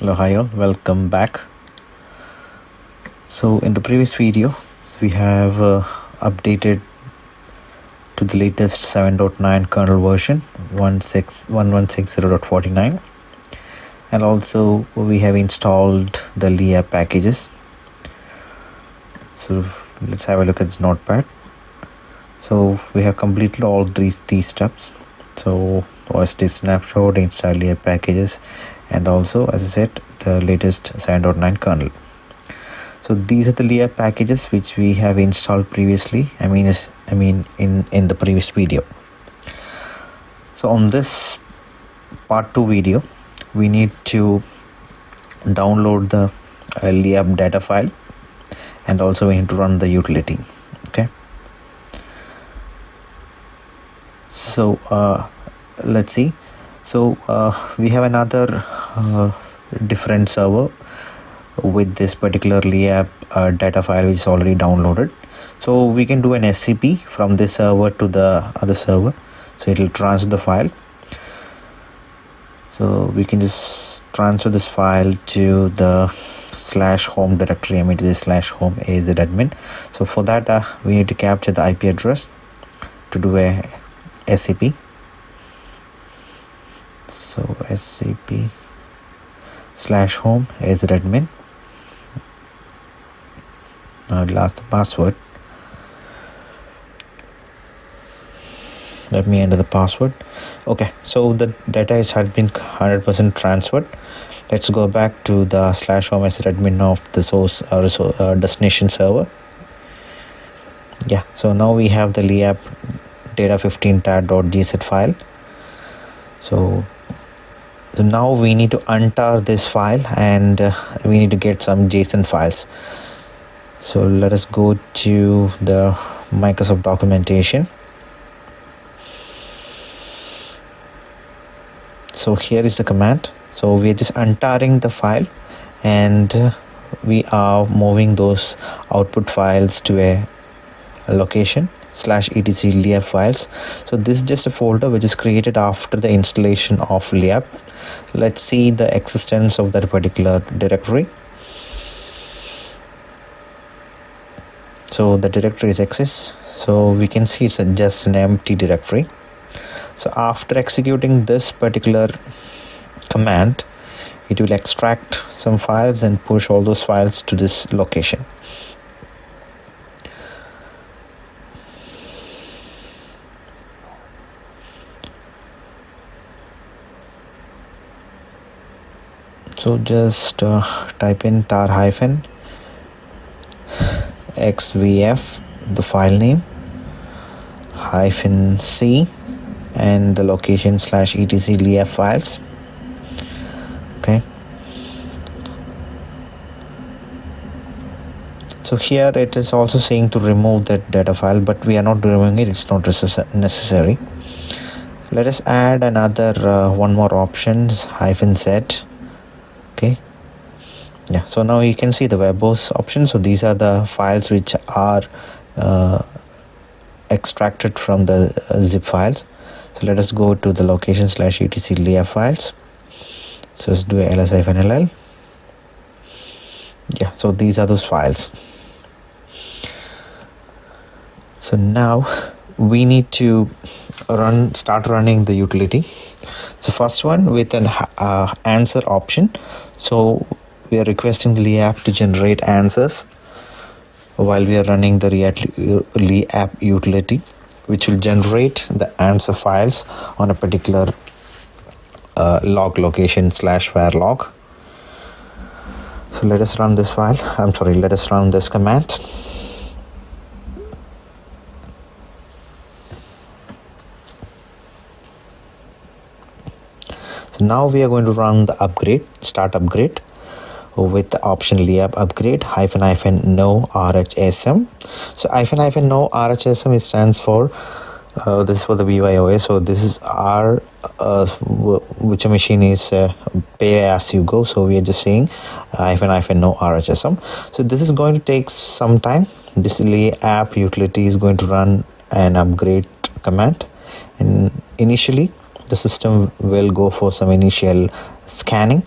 hello hi all. Welcome back. So in the previous video we have uh, updated to the latest 7.9 kernel version 1160.49 and also we have installed the Leapp packages. So let's have a look at this notepad. So we have completed all these these steps. So OSD snapshot install Leapp packages and also as I said the latest 7.9 kernel. So these are the leapp packages which we have installed previously I mean I mean in in the previous video. So on this part 2 video we need to download the uh, leapp data file and also we need to run the utility okay? So uh, let's see. So uh, we have another different server with this particular leapp uh, data file which is already downloaded. So we can do an scp from this server to the other server. So it will transfer the file. So we can just transfer this file to the slash home directory I mean to the slash home AZ admin. So for that uh, we need to capture the IP address to do a SCP so SCP slash home AZ admin. Now it lost the password. Let me enter the password. Okay so the data is had been 100% transferred. Let's go back to the slash home as admin of the source uh, uh, destination server. Yeah so now we have the leapp data 15 tar.gz file. So so now we need to untar this file and uh, we need to get some json files. So let us go to the microsoft documentation. So here is the command. So we are just untarring the file and we are moving those output files to a, a location slash etc leapp files. So this is just a folder which is created after the installation of leapp let's see the existence of that particular directory. So the directory is exists so we can see it's just an empty directory. So after executing this particular command it will extract some files and push all those files to this location so just uh, type in tar hyphen xvf the file name hyphen c and the location slash etc leapp files. Okay. So here it is also saying to remove that data file but we are not removing it it's not necessary. Let us add another uh, one more options hyphen okay yeah so now you can see the verbose option so these are the files which are uh, extracted from the uh, zip files. So let us go to the location slash etc leapp files. So let's do a ls ll yeah so these are those files. So now we need to run start running the utility. So first one with an uh, answer option. So we are requesting the leapp to generate answers while we are running the leapp utility which will generate the answer files on a particular uh, log location slash var log. So let us run this file. I'm sorry let us run this command. So now we are going to run the upgrade start upgrade with the option leapp upgrade hyphen hyphen no rhsm so hyphen hyphen no rhsm stands for uh, this is for the BYOA so this is our uh, which machine is uh, pay as you go. So we are just saying hyphen hyphen no RHSM so this is going to take some time. This app utility is going to run an upgrade command. And initially the system will go for some initial scanning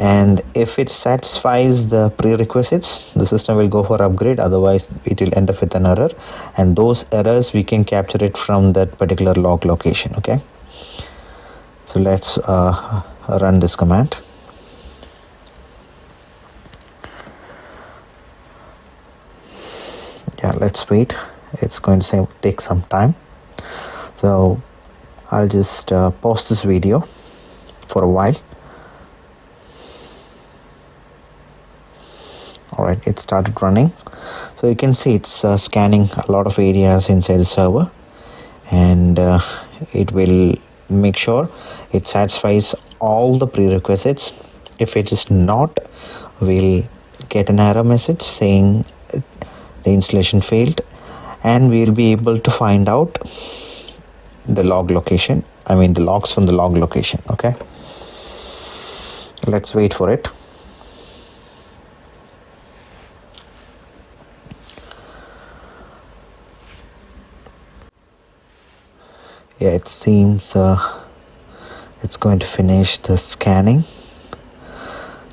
and if it satisfies the prerequisites the system will go for upgrade. Otherwise it will end up with an error. And those errors we can capture it from that particular log location okay? So let's uh, run this command. Yeah let's wait. It's going to take some time. So I'll just uh, pause this video for a while all right it started running. So you can see it's uh, scanning a lot of areas inside the server and uh, it will make sure it satisfies all the prerequisites. If it is not we'll get an error message saying the installation failed and we'll be able to find out the log location i mean the logs from the log location okay? Let's wait for it yeah it seems uh, it's going to finish the scanning.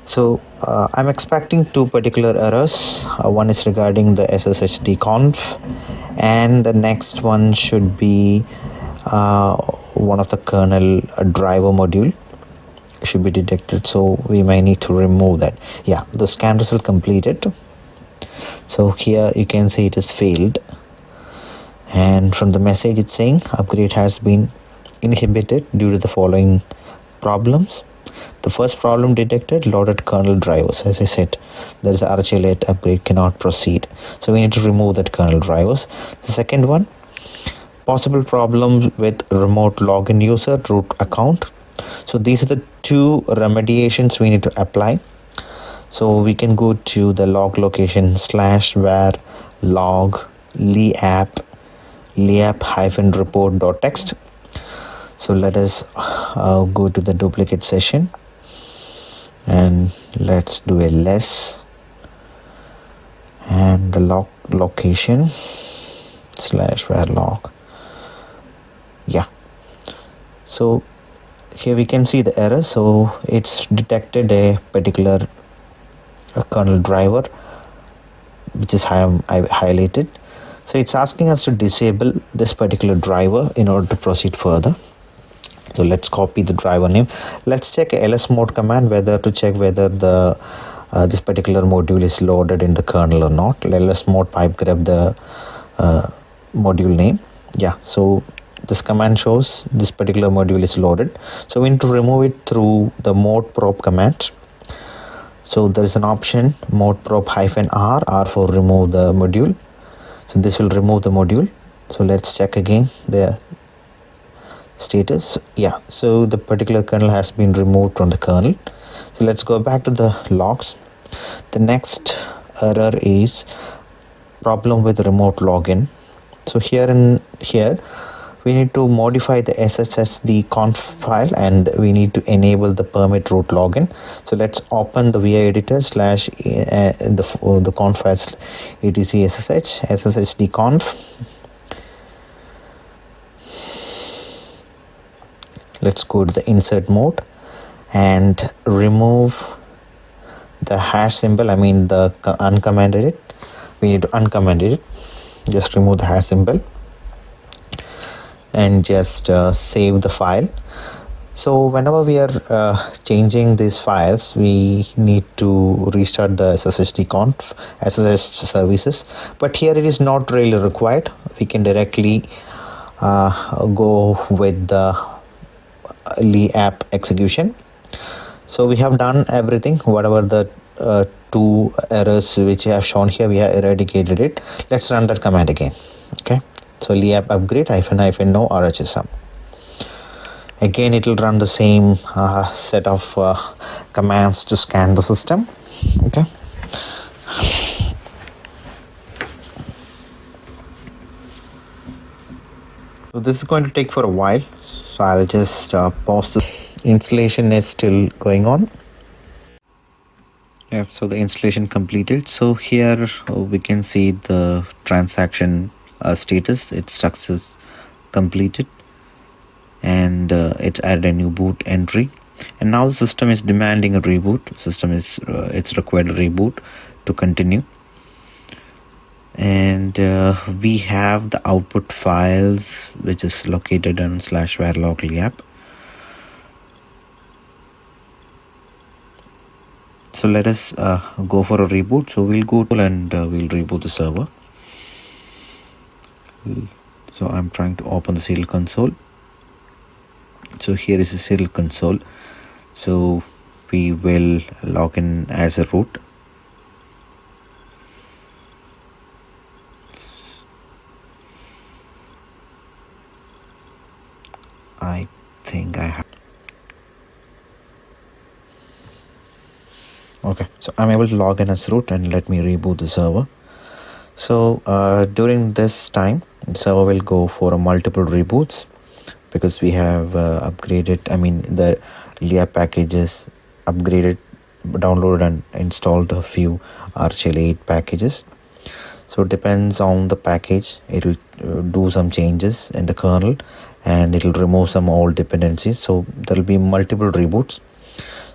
So uh, I'm expecting two particular errors. Uh, one is regarding the sshd-conf and the next one should be uh, one of the kernel driver module should be detected. So we may need to remove that. Yeah the scan result completed. So here you can see it is failed and from the message it's saying upgrade has been inhibited due to the following problems. The first problem detected loaded kernel drivers. As i said there is rhl8 upgrade cannot proceed. So we need to remove that kernel drivers. The second one possible problems with remote login user root account. So these are the two remediations we need to apply. So we can go to the log location slash var log leapp leapp-report.txt so let us uh, go to the duplicate session and let's do a less and the lock location slash var yeah. So here we can see the error. So it's detected a particular a kernel driver which is I, I highlighted so it's asking us to disable this particular driver in order to proceed further. So let's copy the driver name. Let's check lsmod command whether to check whether the uh, this particular module is loaded in the kernel or not. Lsmod pipe grep the uh, module name. Yeah so this command shows this particular module is loaded. So we need to remove it through the modprobe command. So there is an option modprobe hyphen r r for remove the module so this will remove the module. So let's check again the status. Yeah so the particular kernel has been removed from the kernel. So let's go back to the logs. The next error is problem with remote login. So here and here we need to modify the sshd conf file and we need to enable the permit root login. So let's open the vi editor slash uh, the uh, the conf file etc ssh sshd conf. Let's go to the insert mode and remove the hash symbol i mean the uncommented it. We need to uncomment it. Just remove the hash symbol and just uh, save the file. So whenever we are uh, changing these files we need to restart the sshd conf ssh services. But here it is not really required. We can directly uh, go with the leapp execution. So we have done everything whatever the uh, two errors which I have shown here we have eradicated it. Let's run that command again okay so leapp upgrade hyphen hyphen no rhsm again it will run the same uh, set of uh, commands to scan the system. Okay. So this is going to take for a while. So i'll just uh, pause the installation is still going on. Yeah so the installation completed. So here we can see the transaction status. Its success completed and uh, it added a new boot entry. And now the system is demanding a reboot. System is uh, it's required a reboot to continue. And uh, we have the output files which is located on slash verilog app so let us uh, go for a reboot. So we'll go and uh, we'll reboot the server so I'm trying to open the serial console. So here is the serial console. So we will log in as a root. I think I have. Okay so i'm able to log in as root and let me reboot the server so uh, during this time server will go for multiple reboots because we have uh, upgraded i mean the leapp packages upgraded downloaded and installed a few rhel 8 packages. So it depends on the package. It will uh, do some changes in the kernel and it will remove some old dependencies. So there will be multiple reboots.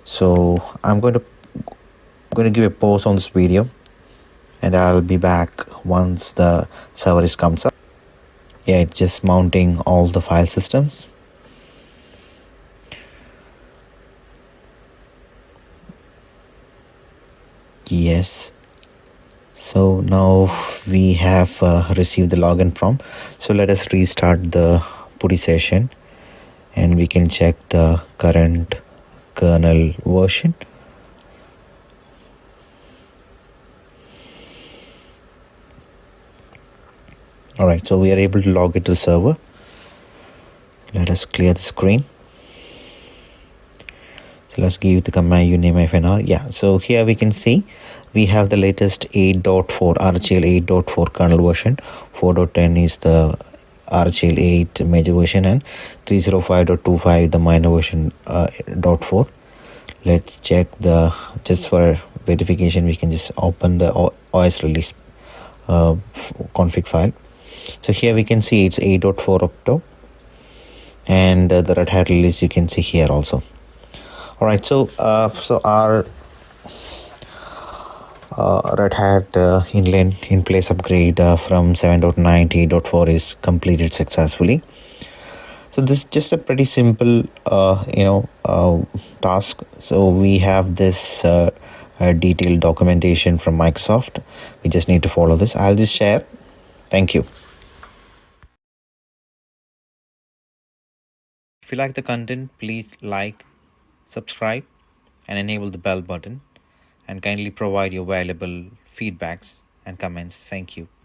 So i'm going to I'm going to give a pause on this video and I'll be back once the server is comes up. Yeah it's just mounting all the file systems. Yes. So now we have uh, received the login prompt. So let us restart the PuTTY session and we can check the current kernel version all right so we are able to log into the server. Let us clear the screen. So let's give the command uname fnr yeah so here we can see we have the latest 8.4 rhel 8.4 kernel version. 4.10 is the rhel 8 major version and 305.25 the minor version uh, dot 4 let's check the just for verification we can just open the os release uh, config file so here we can see it's 8.4 octo and uh, the red hat release you can see here also. All right so uh, so our uh, red hat uh, inline in place upgrade uh, from 7.9 to 8.4 is completed successfully. So this is just a pretty simple uh, you know uh, task. So we have this detailed documentation from microsoft. We just need to follow this. I'll just share. Thank you If you like the content, please like, subscribe, and enable the bell button. And kindly provide your valuable feedbacks and comments. Thank you.